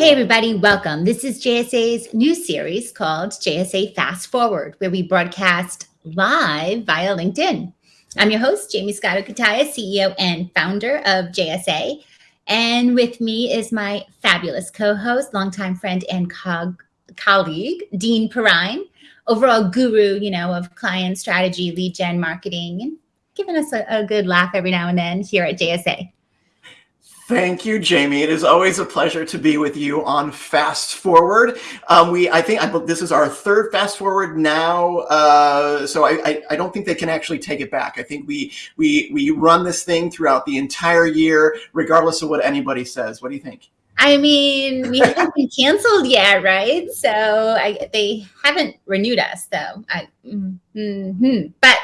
Hey, everybody, welcome. This is JSA's new series called JSA Fast Forward, where we broadcast live via LinkedIn. I'm your host, Jamie Scotto Cutaia, CEO and founder of JSA. And with me is my fabulous co host, longtime friend and co colleague, Dean Perrine, overall guru, you know, of client strategy, lead gen marketing, and giving us a, a good laugh every now and then here at JSA. Thank you, Jamie. It is always a pleasure to be with you on Fast Forward. Um, we, I think, I, this is our third Fast Forward now, uh, so I, I, I, don't think they can actually take it back. I think we we we run this thing throughout the entire year, regardless of what anybody says. What do you think? I mean, we haven't been canceled yet, right? So I, they haven't renewed us, though. I, mm -hmm. But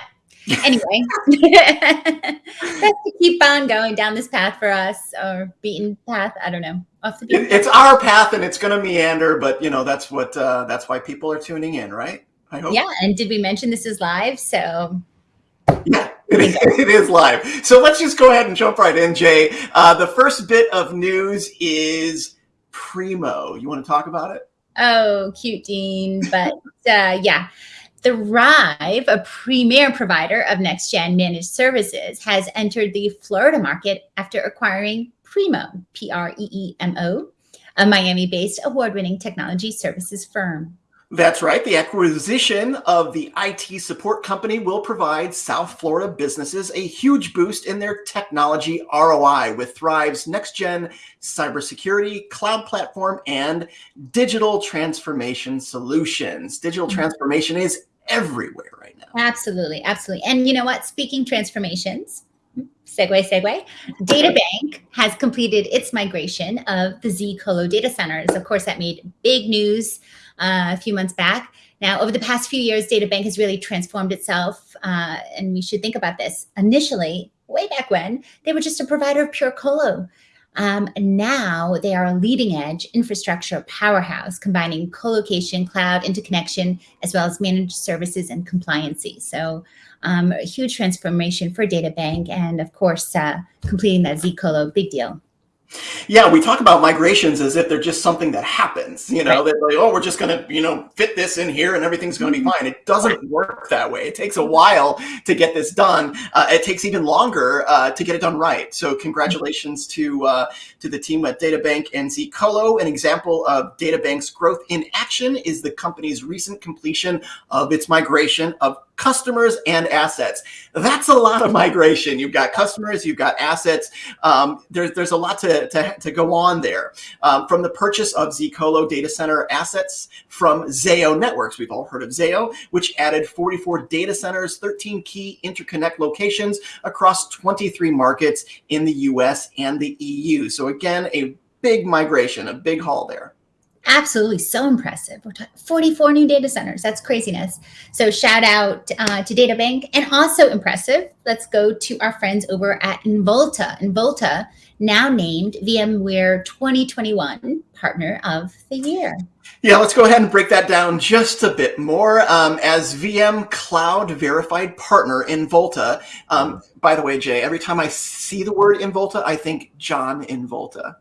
anyway, that's to keep on going down this path for us or beaten path. I don't know. It, it's our path and it's going to meander, but you know, that's what, uh, that's why people are tuning in, right? I hope. Yeah. And did we mention this is live? So yeah, it, it is live. So let's just go ahead and jump right in, Jay. Uh, the first bit of news is Preemo. You want to talk about it? Oh, cute Dean. But uh, yeah. Thrive, a premier provider of next-gen managed services, has entered the Florida market after acquiring Preemo, P-R-E-E-M-O, a Miami-based award-winning technology services firm. That's right. The acquisition of the IT support company will provide South Florida businesses a huge boost in their technology ROI with Thrive's next-gen cybersecurity, cloud platform, and digital transformation solutions. Digital mm-hmm. transformation is everywhere right now. Absolutely. Absolutely. And you know what? Speaking transformations, segue, segue, DataBank has completed its migration of the zColo data centers. Of course, that made big news uh, a few months back. Now, over the past few years, DataBank has really transformed itself, uh, and we should think about this. Initially, way back when, they were just a provider of pure colo. Um, now they are a leading edge infrastructure powerhouse, combining co-location, cloud interconnection, as well as managed services and compliancy. So um, a huge transformation for DataBank and of course, uh, completing that zColo, big deal. Yeah, we talk about migrations as if they're just something that happens, you know, right. they're like, oh, we're just going to, you know, fit this in here and everything's going to be mm-hmm. fine. It doesn't work that way. It takes a while to get this done. Uh, it takes even longer uh, to get it done right. So congratulations to uh, to the team at DataBank and zColo. An example of DataBank's growth in action is the company's recent completion of its migration of customers and assets. That's a lot of migration. You've got customers, you've got assets. Um, there's, there's a lot to, to, to go on there. Um, from the purchase of zColo data center assets from Zayo Networks, we've all heard of Zayo, which added 44 data centers, 13 key interconnect locations across 23 markets in the US and the EU. So again, a big migration, a big haul there absolutely so impressive. We're talking 44 new data centers. That's craziness. So shout out uh, to DataBank and also impressive. Let's go to our friends over at Involta. Involta now named VMware 2021 Partner of the Year. Yeah, let's go ahead and break that down just a bit more. Um, as VM Cloud Verified Partner Involta, um, by the way, Jay, every time I see the word Involta, I think John Involta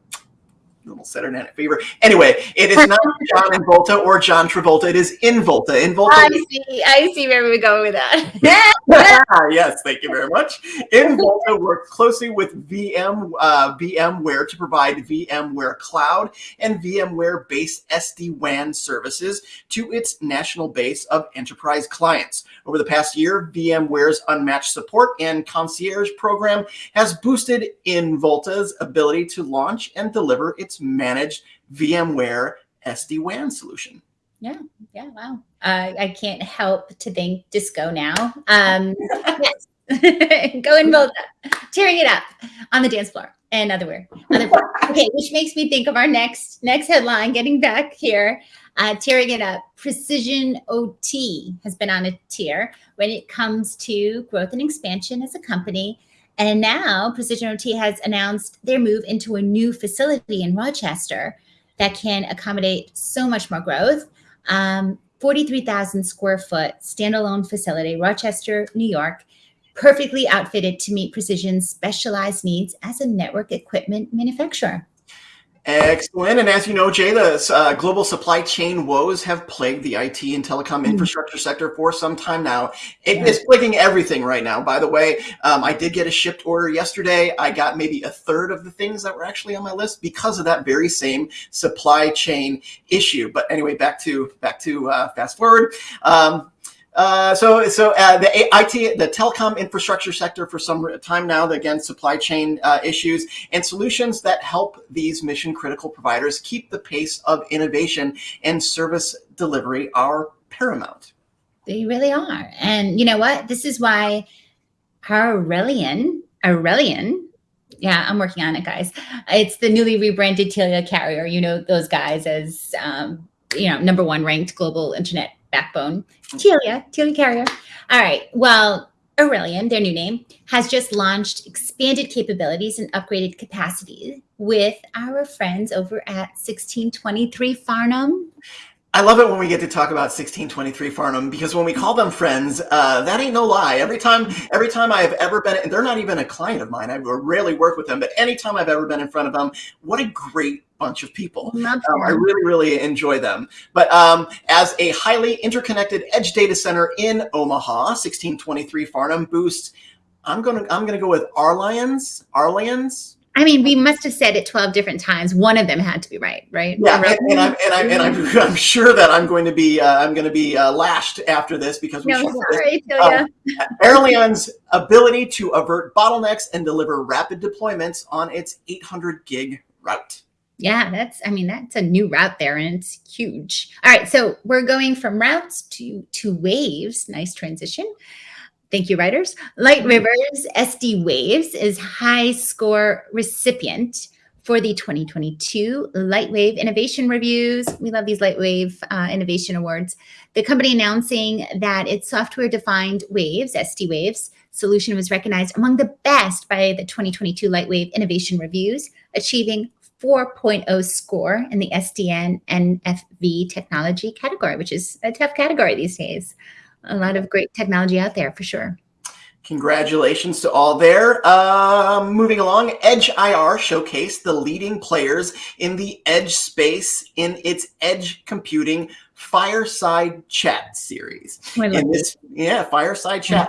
little Saturday Night Fever. Anyway, it is not John Involta or John Travolta. It is Involta. Involta. I see. I see where we're going with that. yes, thank you very much. Involta works closely with VM uh, VMware to provide VMware Cloud and VMware-based SD-WAN services to its national base of enterprise clients. Over the past year, VMware's unmatched support and concierge program has boosted Involta's ability to launch and deliver its managed VMware SD-WAN solution. Yeah, yeah, wow. Uh, I can't help to think disco now. Um, yes, go and build tearing it up on the dance floor and otherwhere. otherwhere. Okay, which makes me think of our next next headline. Getting back here, uh, tearing it up. Precision OT has been on a tear when it comes to growth and expansion as a company and now Precision OT has announced their move into a new facility in Rochester that can accommodate so much more growth. Um, 43,000 square foot standalone facility, Rochester, New York, perfectly outfitted to meet Precision's specialized needs as a network equipment manufacturer. Excellent. And as you know, Jay, the uh, global supply chain woes have plagued the IT and telecom mm. infrastructure sector for some time now. It yeah. is plaguing everything right now, by the way. Um, I did get a shipped order yesterday. I got maybe a third of the things that were actually on my list because of that very same supply chain issue. But anyway, back to back to uh, fast forward. Um, uh, so, so uh, the IT, the telecom infrastructure sector for some time now, again, supply chain uh, issues and solutions that help these mission critical providers keep the pace of innovation and service delivery are paramount. They really are. And you know what? This is why Aurelian, Aurelian, yeah, I'm working on it, guys. It's the newly rebranded Telia Carrier. You know those guys as, um, you know, number one ranked global internet backbone. Telia, Telia Carrier. All right. Well, Arelion, their new name, has just launched expanded capabilities and upgraded capacity with our friends over at 1623 Farnam. I love it when we get to talk about 1623 Farnam because when we call them friends, uh, that ain't no lie. Every time, every time I have ever been, and they're not even a client of mine. I rarely work with them, but anytime I've ever been in front of them, what a great bunch of people. Um, I really, really enjoy them. But um, as a highly interconnected edge data center in Omaha, 1623 Farnam boosts. I'm gonna, I'm gonna go with Arlions, Arlions, I mean, we must have said it 12 different times. One of them had to be right, right? Yeah, and, and, I'm and I'm and I'm, I'm sure that I'm going to be uh, I'm going to be uh, lashed after this because we no, sorry, um, Arelion's ability to avert bottlenecks and deliver rapid deployments on its 800 gig route. Yeah, that's I mean that's a new route there and it's huge. All right, so we're going from routes to to waves. Nice transition. Thank you, writers. Light. Rivers SD Waves is high score recipient for the 2022 Lightwave Innovation Reviews. We love these Lightwave uh, Innovation Awards. The company announcing that its software-defined waves, SD Waves, solution was recognized among the best by the 2022 Lightwave Innovation Reviews, achieving 4.0 score in the SDN NFV technology category, which is a tough category these days a lot of great technology out there for sure. Congratulations to all there. Uh, moving along, Edge IR showcased the leading players in the edge space in its edge computing fireside chat series. Oh, in this, yeah, fireside chat.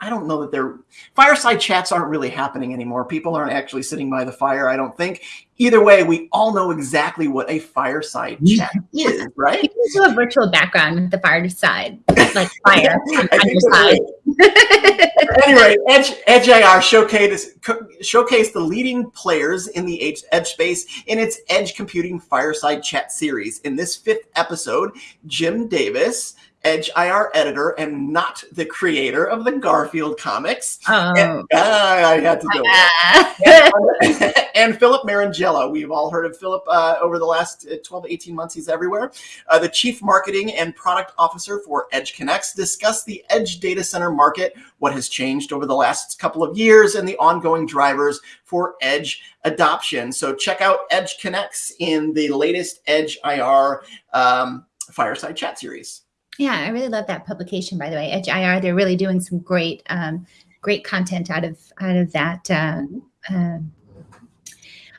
I don't know that they're fireside chats aren't really happening anymore. People aren't actually sitting by the fire. I don't think. Either way, we all know exactly what a fireside mm-hmm. chat is, right? You can do a virtual background with the fireside, like fire on anyway, Edge, Edge IR showcase, showcased the leading players in the Edge, Edge space in its Edge Computing Fireside Chat series. In this fifth episode, Jim Davis, Edge IR editor and not the creator of the Garfield comics. Oh. And, uh, I had to do it. and, and, Philip Marangella. We've all heard of Philip uh, over the last uh, 12 to 18 months. He's everywhere. Uh, the chief marketing and product officer for EdgeConneX discussed the Edge data center market, what has changed over the last couple of years, and the ongoing drivers for Edge adoption. So check out EdgeConneX in the latest Edge IR um, fireside chat series. Yeah, I really love that publication, by the way. Edge IR, they're really doing some great, um, great content out of out of that uh, uh,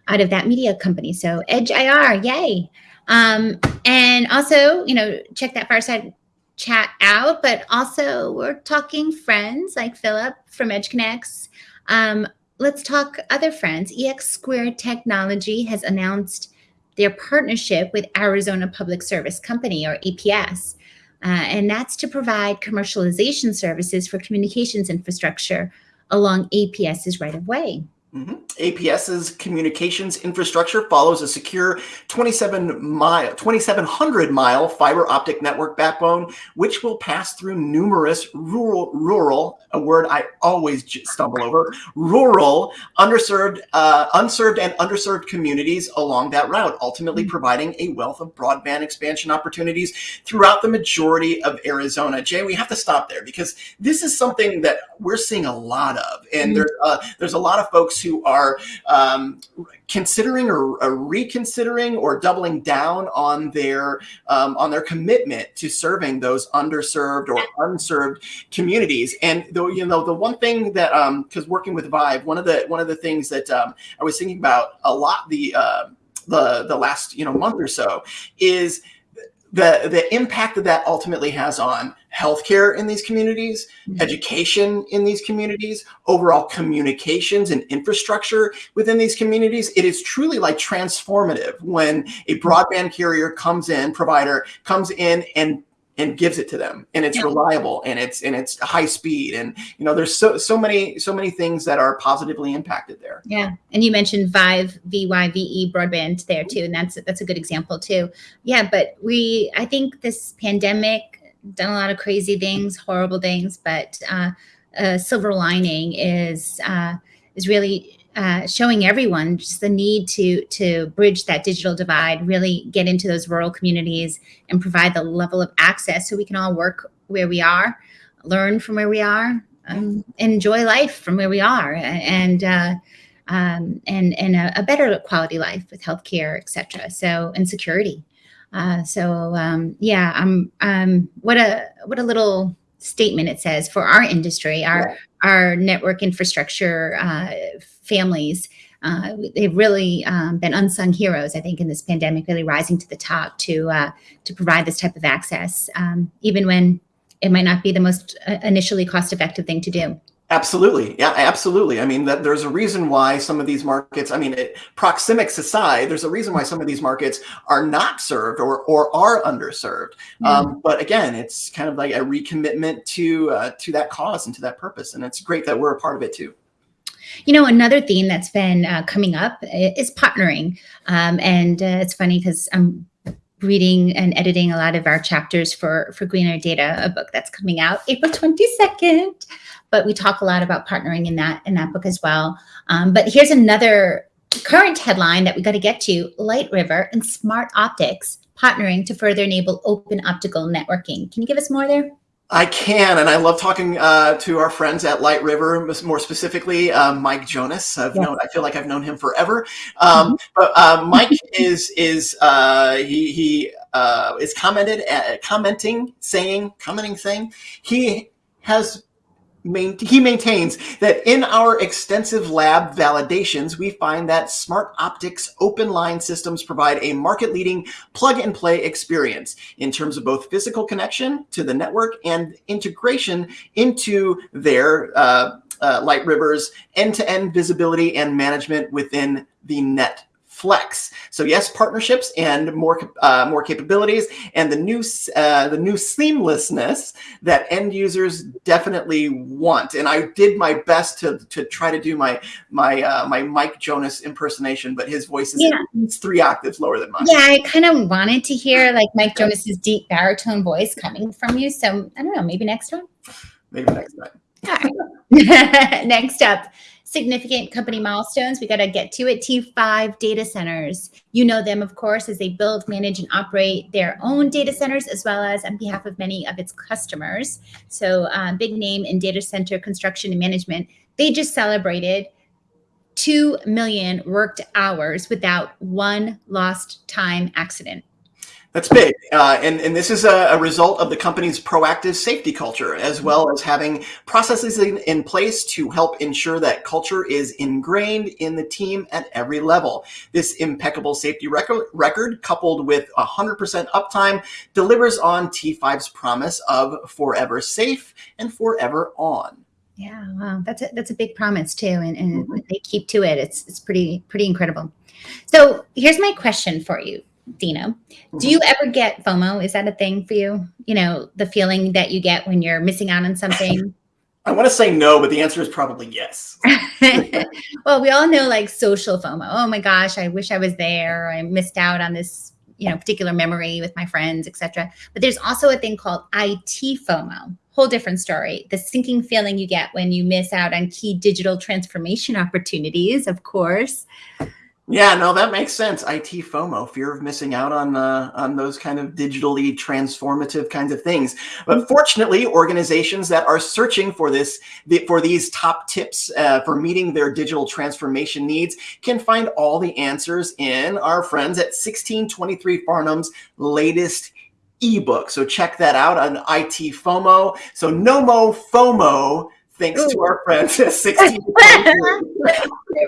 out of that media company. So Edge IR, yay! Um, and also, you know, check that fireside chat out. But also, we're talking friends like Philip from EdgeConneX. Um, let's talk other friends. EX Squared Technology has announced their partnership with Arizona Public Service Company, or APS. Uh, and that's to provide commercialization services for communications infrastructure along APS's right of way. Mm -hmm. APS's communications infrastructure follows a secure 27 mile, 2,700 mile fiber optic network backbone, which will pass through numerous rural, rural, a word I always stumble over, rural, underserved, uh, unserved and underserved communities along that route, ultimately mm -hmm. providing a wealth of broadband expansion opportunities throughout the majority of Arizona. Jay, we have to stop there because this is something that we're seeing a lot of, and mm -hmm. there's uh, there's a lot of folks who are um, considering or, or, reconsidering or doubling down on their um, on their commitment to serving those underserved or unserved communities. And though you know the one thing that because um, working with Vyve, one of the one of the things that um, I was thinking about a lot the uh, the the last you know month or so is the the impact that that ultimately has on healthcare in these communities, mm-hmm. education in these communities, overall communications and infrastructure within these communities. It is truly like transformative when a broadband carrier comes in, provider comes in and and gives it to them and it's yeah. reliable and it's and it's high speed and you know there's so so many so many things that are positively impacted there yeah and you mentioned vive vyve broadband there too and that's that's a good example too yeah but we i think this pandemic done a lot of crazy things horrible things but uh, a silver lining is uh, is really uh, showing everyone just the need to to bridge that digital divide, really get into those rural communities and provide the level of access so we can all work where we are, learn from where we are, um, enjoy life from where we are, and uh, um, and and a, a, better quality life with healthcare, et cetera. So and security. Uh, so um, yeah, I'm um, what a what a little statement it says for our industry, our our network infrastructure uh, families. Uh, they've really um, been unsung heroes, I think, in this pandemic, really rising to the top to uh, to provide this type of access, um, even when it might not be the most uh, initially cost effective thing to do. Absolutely. Yeah, absolutely. I mean, that there's a reason why some of these markets, I mean, it, proxemics aside, there's a reason why some of these markets are not served or, or are underserved. Mm. Um, but again, it's kind of like a recommitment to, uh, to that cause and to that purpose. And it's great that we're a part of it too. You know, another theme that's been uh, coming up is partnering. Um, and uh, it's funny because I'm reading and editing a lot of our chapters for, for Greener Data, a book that's coming out April 22nd but we talk a lot about partnering in that in that book as well. Um, but here's another current headline that we got to get to: Light River and Smartoptics partnering to further enable open optical networking. Can you give us more there? I can, and I love talking uh, to our friends at Light River, more specifically uh, Mike Jonas. I've yeah. known, I feel like I've known him forever. Um, mm -hmm. But uh, Mike is is uh, he he uh, is commented uh, commenting, saying, commenting, saying he has main, he maintains that in our extensive lab validations, we find that Smartoptics open line systems provide a market leading plug and play experience in terms of both physical connection to the network and integration into their uh, uh, Light River's end-to-end -end visibility and management within the net flex. So yes, partnerships and more uh, more capabilities, and the new uh, the new seamlessness that end users definitely want. And I did my best to to try to do my my uh, my Mike Jonas impersonation, but his voice is yeah. three octaves lower than mine. Yeah, I kind of wanted to hear like Mike Jonas's deep baritone voice coming from you. So I don't know, maybe next time. Maybe next time. Next up, significant company milestones we got to get to it. T5 data centers. You know them, of course, as they build, manage, and operate their own data centers, as well as on behalf of many of its customers. So, uh, big name in data center construction and management. They just celebrated 2 million worked hours without one lost time accident. That's big. Uh, and, and this is a, a, result of the company's proactive safety culture, as well as having processes in, in place to help ensure that culture is ingrained in the team at every level. This impeccable safety record, record coupled with 100% uptime, delivers on T5's promise of forever safe and forever on. Yeah, wow, that's a, that's a big promise too, and, and mm -hmm. they keep to it. It's it's pretty pretty incredible. So here's my question for you Dino, do mm-hmm. you ever get FOMO? Is that a thing for you? You know, the feeling that you get when you're missing out on something? I want to say no, but the answer is probably yes. well, we all know like social FOMO. Oh my gosh, I wish I was there. I missed out on this, you know, particular memory with my friends, etc. But there's also a thing called IT FOMO. Whole different story. The sinking feeling you get when you miss out on key digital transformation opportunities, of course. Yeah, no, that makes sense. IT FOMO, fear of missing out on uh, on those kind of digitally transformative kinds of things. But fortunately, organizations that are searching for this for these top tips uh, for meeting their digital transformation needs can find all the answers in our friends at 1623 Farnam's latest ebook. So check that out on IT FOMO. So no mo FOMO thanks Ooh. to our friends at 16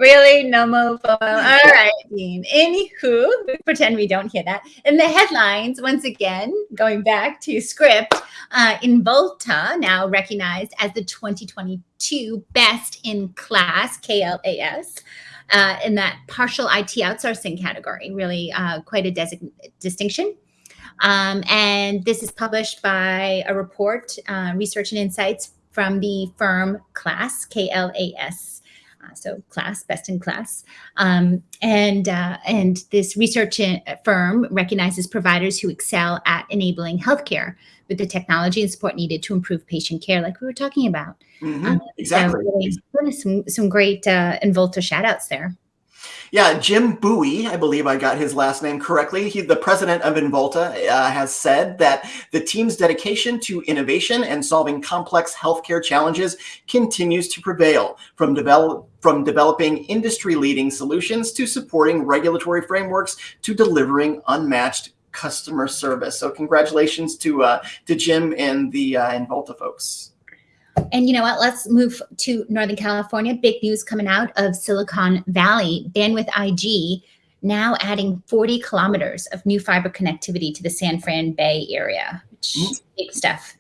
really no more all right dean anywho pretend we don't hear that in the headlines once again going back to script uh, Involta now recognized as the 2022 best in class klas uh, in that partial IT outsourcing category, really uh, quite a distinction. Um, and this is published by a report, uh, Research and Insights from the firm KLAS, K-L-A-S. Uh, so class, best in class. Um, and, uh, and this research firm recognizes providers who excel at enabling healthcare with the technology and support needed to improve patient care, like we were talking about. Mm -hmm. exactly. So really, some, some great uh, Involta shout outs there. Yeah, Jim Buie, I believe I got his last name correctly. He, the president of Involta, uh, has said that the team's dedication to innovation and solving complex healthcare challenges continues to prevail, from develop from developing industry-leading solutions to supporting regulatory frameworks to delivering unmatched customer service. So congratulations to uh, to Jim and the uh, Involta folks. And you know what? Let's move to Northern California. Big news coming out of Silicon Valley. Bandwidth IG now adding 40 kilometers of new fiber connectivity to the San Fran Bay area. Which, mm. Big stuff.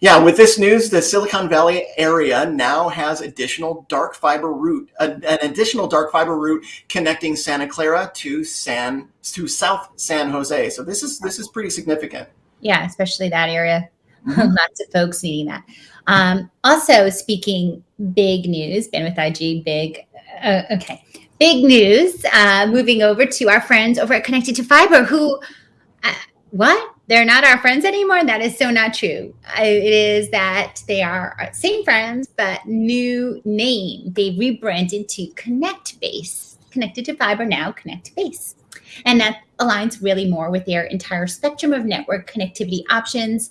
Yeah, with this news, the Silicon Valley area now has additional dark fiber route, an additional dark fiber route connecting Santa Clara to San to South San Jose. So this is this is pretty significant. Yeah, especially that area. Lots of folks needing that. Um, also, speaking big news, Bandwidth IG, big, uh, okay, big news, uh, moving over to our friends over at Connected to Fiber who, uh, what? They're not our friends anymore? That is so not true. It is that they are our same friends, but new name. They rebranded to Connectbase. Connected to Fiber now, Connectbase. And that aligns really more with their entire spectrum of network connectivity options,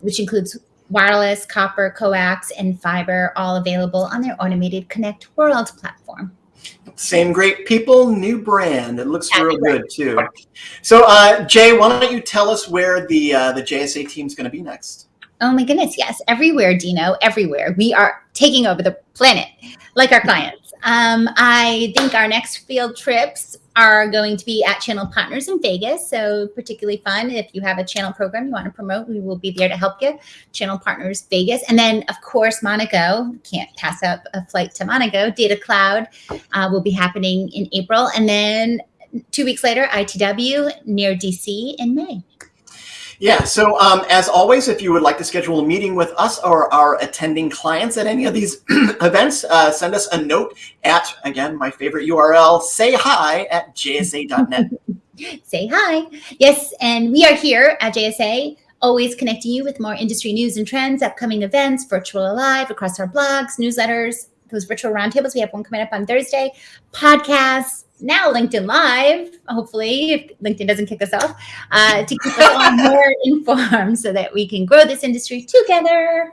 which includes wireless, copper, coax, and fiber, all available on their automated Connect World platform. Same great people, new brand. It looks real good too. So, uh, Jay, why don't you tell us where the uh, the JSA team is going to be next? Oh my goodness, yes, everywhere, Dino, everywhere. We are taking over the planet, like our clients. Um, I think our next field trips are going to be at Channel Partners in Vegas. So particularly fun. If you have a channel program you want to promote, we will be there to help you. Channel Partners Vegas. And then of course, Monaco, can't pass up a flight to Monaco. Data Cloud uh, will be happening in April. And then two weeks later, ITW near DC in May. Yeah, so um, as always, if you would like to schedule a meeting with us or our attending clients at any of these events, uh, send us a note at, again, my favorite URL, say hi at jsa.net. say hi. Yes, and we are here at JSA always connecting you with more industry news and trends, upcoming events, virtual live across our blogs, newsletters, those virtual roundtables. We have one coming up on Thursday, podcasts, now LinkedIn Live, hopefully, if LinkedIn doesn't kick us off, uh, to keep us all more informed so that we can grow this industry together.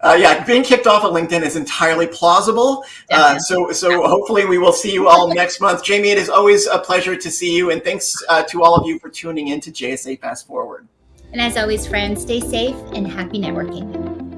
Uh, yeah, being kicked off of LinkedIn is entirely plausible. Uh, so, so hopefully we will see you all next month. Jamie, it is always a pleasure to see you, and thanks uh, to all of you for tuning in to JSA Fast Forward. And as always, friends, stay safe and happy networking.